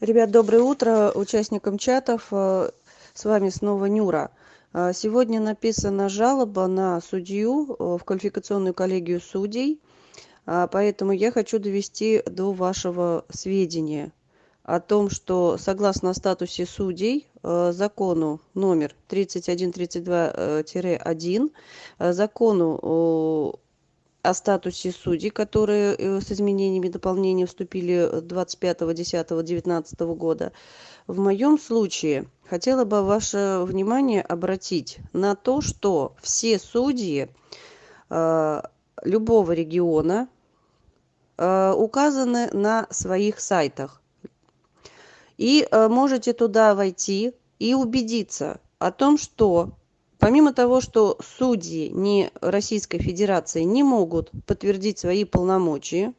ребят доброе утро участникам чатов. С вами снова нюра. Сегодня написана жалоба на судью в квалификационную коллегию судей. Поэтому я хочу довести до вашего сведения о том что согласно статусе судей закону номер тридцать один тридцать два тире один закону о статусе судей которые с изменениями и дополнениями вступили двадцать пятого десятого девятнадцатого года. В моем случае хотела бы ваше внимание обратить на то что все судьи любого региона указаны на своих сайтах. И можете туда войти и убедиться о том что помимо того что судьи не российской федерации не могут подтвердить свои полномочия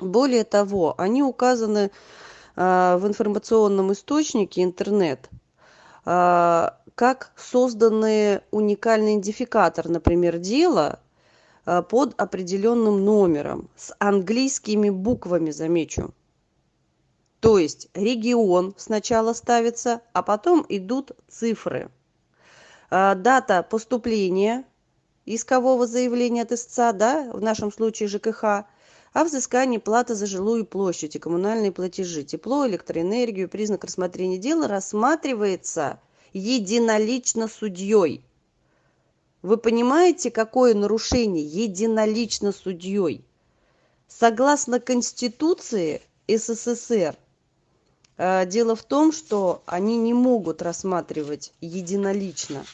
более того они указаны в информационном источнике интернет как созданный уникальный идентификатор например дела под определенным номером с английскими буквами замечу. То есть регион сначала ставится а потом идут цифры дата поступления искового заявления от истца да в нашем случае жкх о взыскании платы за жилую площадь и коммунальные платежи. Тепло электроэнергию признак рассмотрения дела рассматривается единолично судьей. Вы понимаете какое нарушение единолично судьей? Согласно конституции ссср дело в том что они не могут рассматривать единолично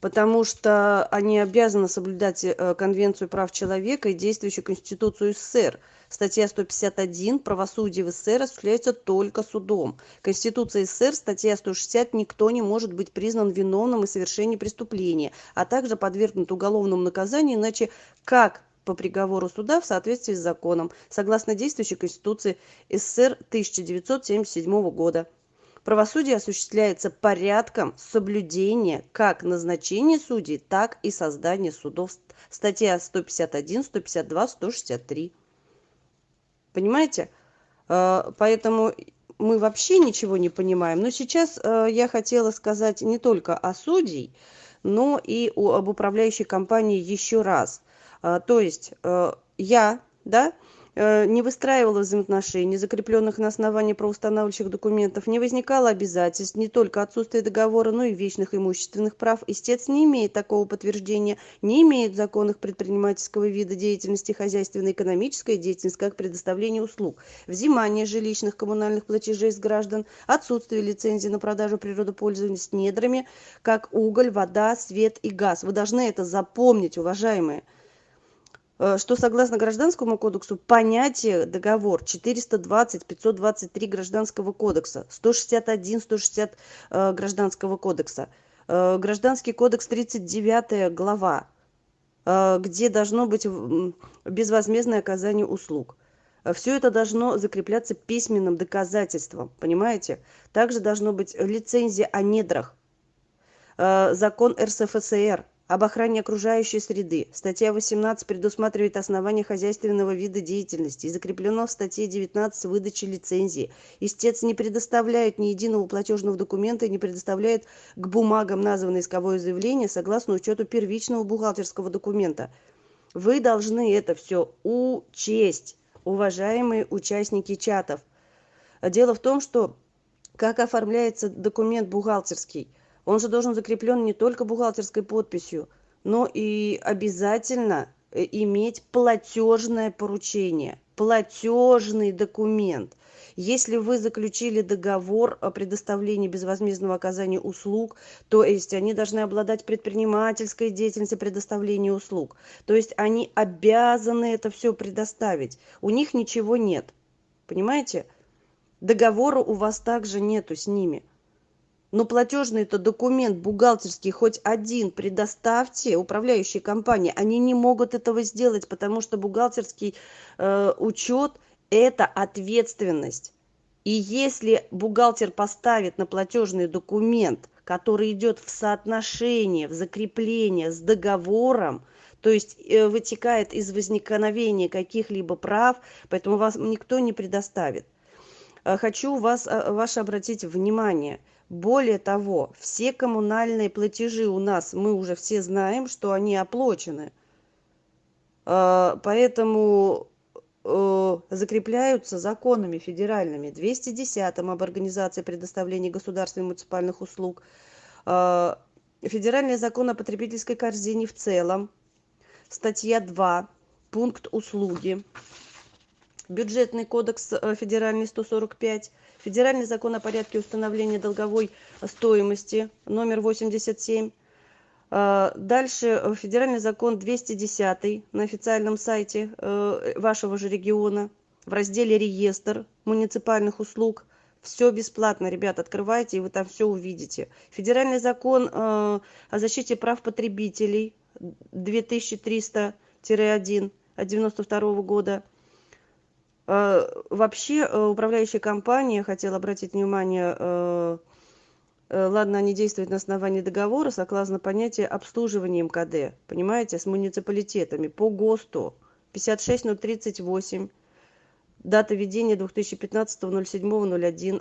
потому что они обязаны соблюдать конвенцию прав человека и действующую конституцию ссср. Статья сто пятьдесят один правосудие в ссср осуществляется только судом. Конституция ссср статья сто шестьдесят никто не может быть признан виновным в совершении преступления а также подвергнут уголовному наказанию иначе как по приговору суда в соответствии с законом согласно действующей конституции ссср тысяча девятьсот семьдесят седьмого года. Правосудие осуществляется порядком соблюдения как назначения судей так и создания судов. Статья сто пятьдесят один сто пятьдесят два сто шестьдесят три. Понимаете? Поэтому мы вообще ничего не понимаем. Но сейчас я хотела сказать не только о судей но и об управляющей компании еще раз то есть я да не выстраивала взаимоотношений закрепленных на основании правоустанавливающих документов не возникало обязательств не только отсутствие договора но и вечных имущественных прав. Истец не имеет такого подтверждения не имеет законных предпринимательского вида деятельности хозяйственно экономической деятельности как предоставление услуг. Взимание жилищных коммунальных платежей с граждан отсутствие лицензии на продажу природопользования с недрами как уголь вода свет и газ. Вы должны это запомнить уважаемые что согласно гражданскому кодексу понятие договор четыреста двадцать пятьсот двадцать три гражданского кодекса сто шестьдесят один сто шестьдесят гражданского кодекса. Гражданский кодекс тридцать девятая глава где должно быть безвозмездное оказание услуг. Все это должно закрепляться письменным доказательством понимаете? Также должно быть лицензия о недрах. Закон рсфср об охране окружающей среды статья восемнадцать предусматривает основания хозяйственного вида деятельности. И закреплено в статье девятнадцать выдачи лицензии. Истец не предоставляет ни единого платежного документа и не предоставляет к бумагам названное исковое заявление согласно учету первичного бухгалтерского документа. Вы должны это все учесть уважаемые участники чатов. Дело в том что как оформляется документ бухгалтерский он же должен закреплен не только бухгалтерской подписью но и обязательно иметь платежное поручение платежный документ. Если вы заключили договор о предоставлении безвозмездного оказания услуг то есть они должны обладать предпринимательской деятельностью предоставления услуг. То есть они обязаны это все предоставить. У них ничего нет. Понимаете? Договора у вас также нету с ними но платежный это документ бухгалтерский хоть один предоставьте управляющей компании. Они не могут этого сделать потому что бухгалтерский учет это ответственность. И если бухгалтер поставит на платежный документ который идет в соотношении в закрепление с договором то есть вытекает из возникновения каких-либо прав поэтому вас никто не предоставит. Хочу вас ваше обратить внимание более того все коммунальные платежи у нас мы уже все знаем что они оплачены. Поэтому закрепляются законами федеральными двести десятым об организации предоставления государственных муниципальных услуг. Федеральный закон о потребительской корзине в целом статья два пункт услуги бюджетный кодекс федеральный сто сорок пять. Федеральный закон о порядке установления долговой стоимости номер восемьдесят семь. Дальше федеральный закон двести десятый на официальном сайте вашего же региона. В разделе реестр муниципальных услуг все бесплатно ребят открывайте и вы там все увидите. Федеральный закон о защите прав потребителей две тысячи триста тире один от девяносто второго года вообще управляющая компания хотела обратить внимание ладно они действуют на основании договора согласно понятия обслуживания мкд понимаете с муниципалитетами по госту пятьдесят шесть ноль тридцать восемь дата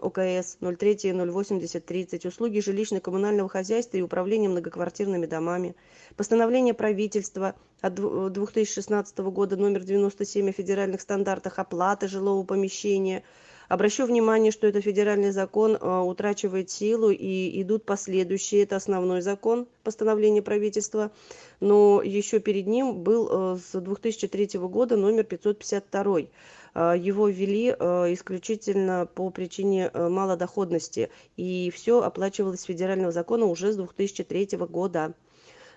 окс ноль третье ноль восемьдесят тридцать услуги жилищно коммунального хозяйства и управления многоквартирными домами постановление правительства от две тысячи шестнадцатого года номер девяносто семь о федеральных стандартах оплаты жилого помещения. Обращу внимание что это федеральный закон утрачивает силу и идут последующие. Это основной закон постановление правительства. Но еще перед ним был с две тысячи третьего года номер пятьсот пятьдесят второй его ввели исключительно по причине малодоходности. И все оплачивалось с федерального закона уже с две тысячи третьего года.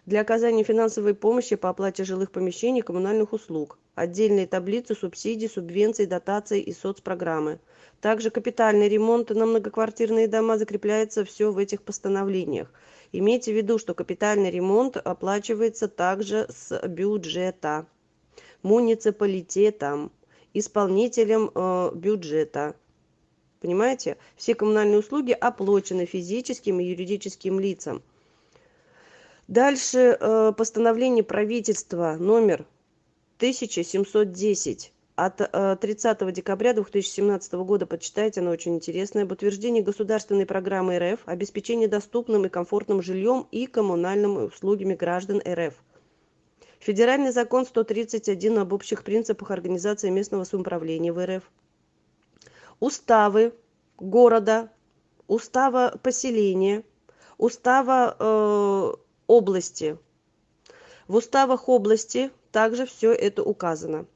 Для оказания финансовой помощи по оплате жилых помещений коммунальных услуг. Отдельные таблицы субсидий субвенций дотаций и соцпрограммы. Также капитальный ремонт на многоквартирные дома закрепляется все в этих постановлениях. Имейте в виду что капитальный ремонт оплачивается также с бюджета муниципалитетом исполнителем бюджета. Понимаете? Все коммунальные услуги оплачены физическим и юридическим лицам. Дальше постановление правительства номер тысяча семьсот десять от тридцатого декабря две тысячи семнадцатого года. Почитайте оно очень интересное. Об утверждении государственной программы рф обеспечении доступным и комфортным жильем и коммунальными услугами граждан рф федеральный закон сто тридцать один об общих принципах организации местного самоуправления в рф. Уставы города устава поселения устава области. В уставах области также все это указано.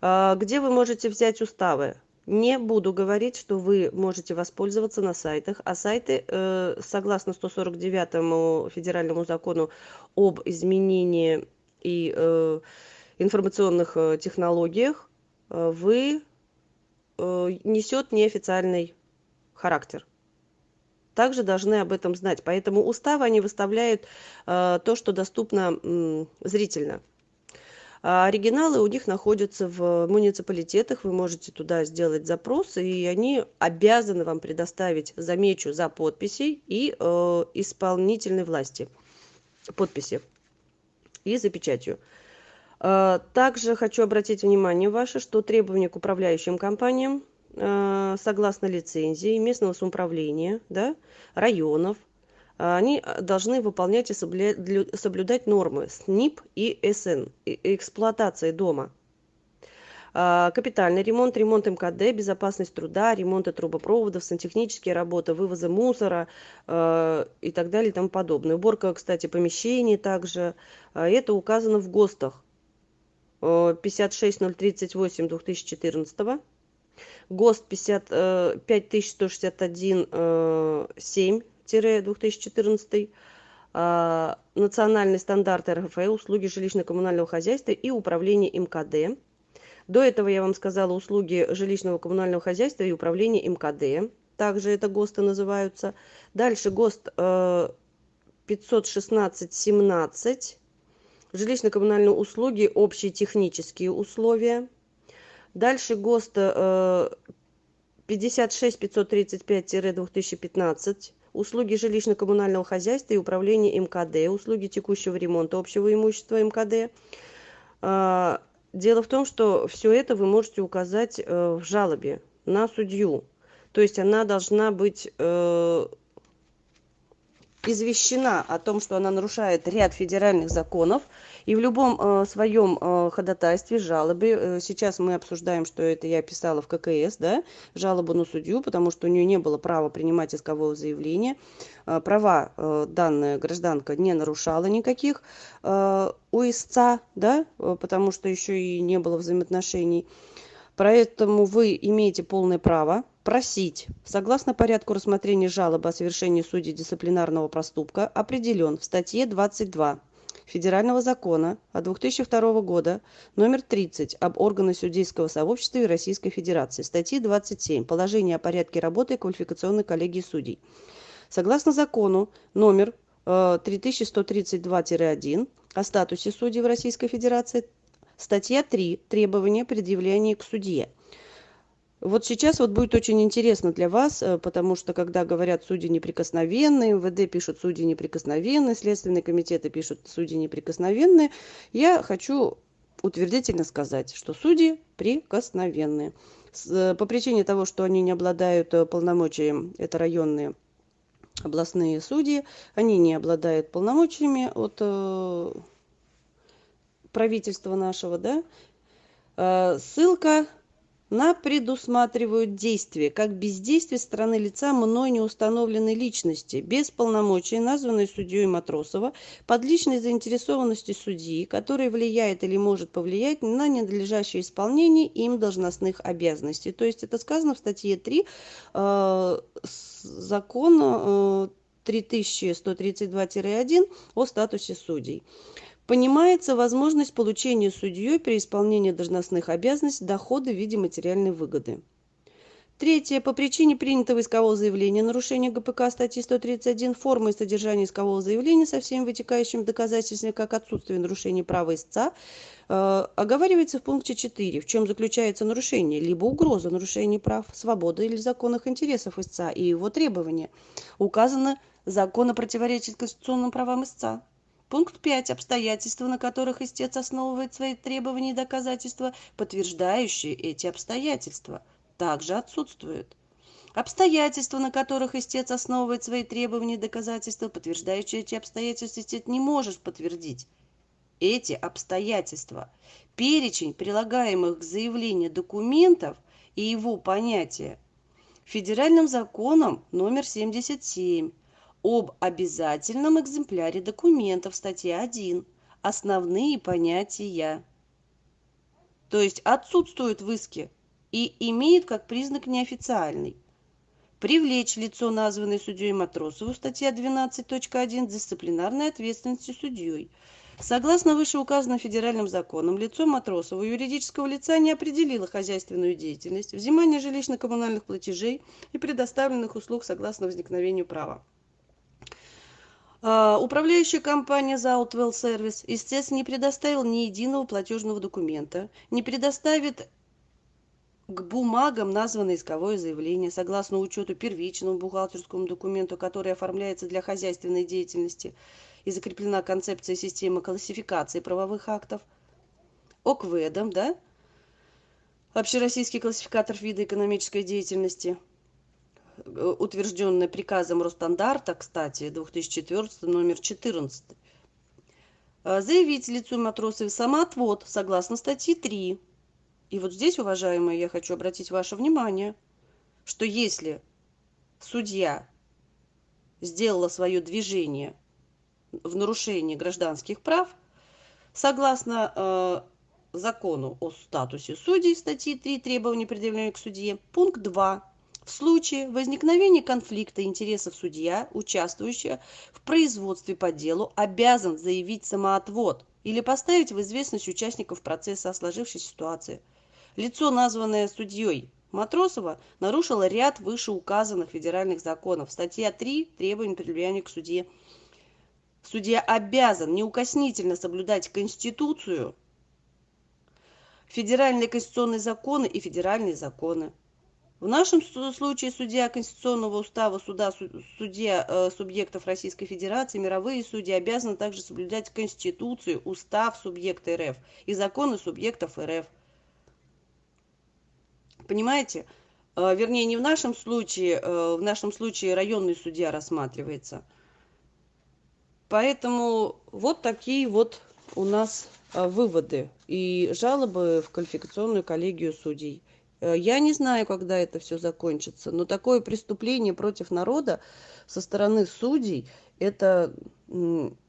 Где вы можете взять уставы? Не буду говорить что вы можете воспользоваться на сайтах а сайты согласно сто сорок девятому федеральному закону об изменении и информационных технологиях вы несет неофициальный характер. Также должны об этом знать. Поэтому уставы они выставляют то что доступно зрительно. Оригиналы у них находятся в муниципалитетах. Вы можете туда сделать запрос и они обязаны вам предоставить замечу за подписей и исполнительной власти. Подписи и за печатью. Также хочу обратить внимание ваше что требования к управляющим компаниям согласно лицензии местного самоуправления да районов они должны выполнять и соблюдать нормы снип и сн эксплуатации дома капитальный ремонт ремонт мкд безопасность труда ремонта трубопроводов сантехнические работы вывоза мусора и так далее и тому подобное. Уборка кстати помещений также. Это указано в гостах пятьдесят шесть ноль тридцать восемь две тысячи четырнадцатого. Гост пятьдесят пять тысяч сто шестьдесят один семь тире две тысячи четырнадцатый. Национальный стандарт рф услуги жилищно коммунального хозяйства и управления мкд до этого я вам сказала услуги жилищного коммунального хозяйства и управления мкд также это госты называются. Дальше гост пятьсот шестнадцать семнадцать. Жилищно коммунальные услуги общие технические условия. Дальше гост пятьдесят шесть пятьсот тридцать пять тире две тысячи пятнадцать. Услуги жилищно коммунального хозяйства и управления мкд. Услуги текущего ремонта общего имущества мкд дело в том что все это вы можете указать в жалобе на судью. То есть она должна быть извещена о том, что она нарушает ряд федеральных законов, и в любом э, своем э, ходатайстве, жалобе, э, сейчас мы обсуждаем, что это я писала в ККС, да, жалобу на судью, потому что у нее не было права принимать искового заявления, э, права данная гражданка не нарушала никаких у истца, да, потому что еще и не было взаимоотношений, поэтому вы имеете полное право просить согласно порядку рассмотрения жалобы о совершении судьей дисциплинарного проступка определен в статье двадцать два федерального закона от две тысячи второго года номер тридцать об органах судейского сообщества российской федерации статьи двадцать семь положение о порядке работы квалификационной коллегии судей. Согласно закону номер э, три тысячи сто тридцать два один о статусе судей в российской федерации статья три требования предъявления к судье вот сейчас вот будет очень интересно для вас э, потому что когда говорят судьи неприкосновенные мвд пишут судьи неприкосновенные следственные комитеты пишут судьи неприкосновенные я хочу утвердительно сказать что судьи прикосновенные э, по причине того что они не обладают э, полномочиями это районные областные судьи они не обладают полномочиями от правительства нашего, да, ссылка на предусматривают действия как бездействие стороны лица мной не установленной личности без полномочий названной судьей матросова под личной заинтересованностью судьи который влияет или может повлиять на ненадлежащее исполнение им должностных обязанностей. То есть это сказано в статье три э, закона э, три тысячи сто тридцать два один о статусе судей понимается возможность получения судьей при исполнении должностных обязанностей дохода в виде материальной выгоды. Третье. По причине принятого искового заявления нарушения ГПК статьи 131 форма и содержание искового заявления со всеми вытекающими доказательствами как отсутствие нарушения права истца э, оговаривается в пункте 4, в чем заключается нарушение, либо угроза нарушения прав, свободы или законных интересов истца и его требования. Указано законно противоречит конституционным правам истца пункт пять. Обстоятельства на которых истец основывает свои требования и доказательства подтверждающие эти обстоятельства также отсутствуют. Обстоятельства на которых истец основывает свои требования и доказательства подтверждающие эти обстоятельства истец не может подтвердить. Эти обстоятельства перечень прилагаемых к заявлению документов и его понятие федеральным законом номер семьдесят семь об обязательном экземпляре документов статья один основные понятия. То есть отсутствует в иске и имеет как признак неофициальный. Привлечь лицо названное судьей матросову статья двенадцать точка один дисциплинарной ответственности судьей. Согласно вышеуказанным федеральным законам лицо матросова юридического лица не определило хозяйственную деятельность взимание жилищно коммунальных платежей и предоставленных услуг согласно возникновению права управляющая компания Zoutwell Service, естественно, не предоставила ни единого платежного документа, не предоставит к бумагам названное исковое заявление согласно учету первичному бухгалтерскому документу, который оформляется для хозяйственной деятельности и закреплена концепция системы классификации правовых актов, ОКВЭДом, да, общероссийский классификатор вида экономической деятельности – Э, утвержденная приказом Росстандарта, кстати, 2014 номер 14, э, заявить лицу матросов самоотвод согласно статьи 3. И вот здесь, уважаемые, я хочу обратить ваше внимание, что если судья сделала свое движение в нарушении гражданских прав, согласно э, закону о статусе судей, статьи 3 требования, предъявленные к судье, пункт 2 в случае возникновения конфликта интересов судья участвующий в производстве по делу обязан заявить самоотвод или поставить в известность участников процесса о сложившейся ситуации. Лицо названное судьей матросова нарушило ряд вышеуказанных федеральных законов. Статья три требования предъявления к судье судья обязан неукоснительно соблюдать конституцию федеральные конституционные законы и федеральные законы в нашем случае судья конституционного устава суда судья э, субъектов российской федерации мировые судьи обязаны также соблюдать конституцию устав субъекта рф и законы субъектов рф. Понимаете? Вернее не в нашем случае в нашем случае районный судья рассматривается. Поэтому вот такие вот у нас выводы и жалобы в квалификационную коллегию судей я не знаю когда это все закончится но такое преступление против народа со стороны судей это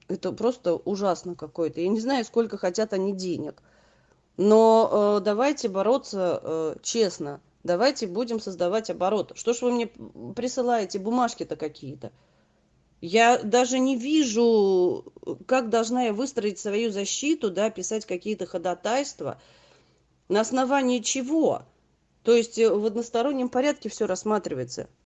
это просто ужасно какое-то. Я не знаю сколько хотят они денег. Но давайте бороться честно. Давайте будем создавать оборот. Что ж вы мне присылаете? Бумажки то какие-то. Я даже не вижу как должна я выстроить свою защиту да писать какие-то ходатайства. На основании чего то есть в одностороннем порядке все рассматривается